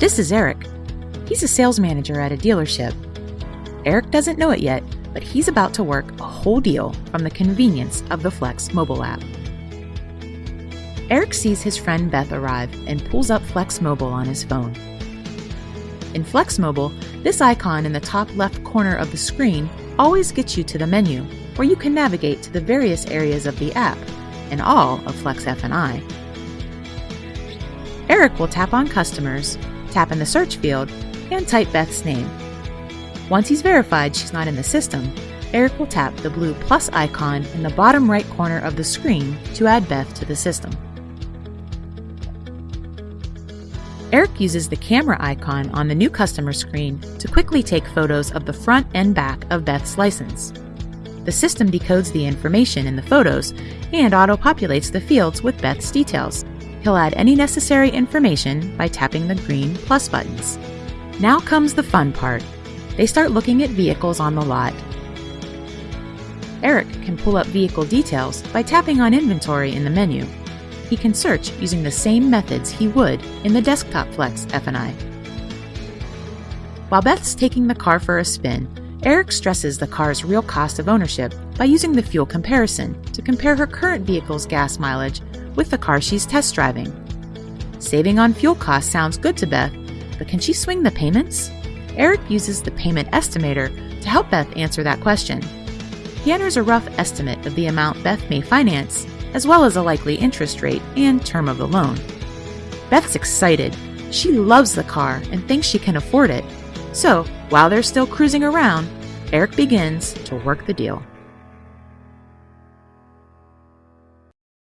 This is Eric. He's a sales manager at a dealership. Eric doesn't know it yet, but he's about to work a whole deal from the convenience of the Flex mobile app. Eric sees his friend Beth arrive and pulls up Flex Mobile on his phone. In Flex Mobile, this icon in the top left corner of the screen always gets you to the menu, where you can navigate to the various areas of the app and all of Flex F&I. Eric will tap on Customers, tap in the search field, and type Beth's name. Once he's verified she's not in the system, Eric will tap the blue plus icon in the bottom right corner of the screen to add Beth to the system. Eric uses the camera icon on the new customer screen to quickly take photos of the front and back of Beth's license. The system decodes the information in the photos and auto populates the fields with Beth's details. He'll add any necessary information by tapping the green plus buttons. Now comes the fun part. They start looking at vehicles on the lot. Eric can pull up vehicle details by tapping on inventory in the menu he can search using the same methods he would in the Desktop Flex F&I. While Beth's taking the car for a spin, Eric stresses the car's real cost of ownership by using the fuel comparison to compare her current vehicle's gas mileage with the car she's test driving. Saving on fuel costs sounds good to Beth, but can she swing the payments? Eric uses the payment estimator to help Beth answer that question. He enters a rough estimate of the amount Beth may finance as well as a likely interest rate and term of the loan. Beth's excited. She loves the car and thinks she can afford it. So, while they're still cruising around, Eric begins to work the deal.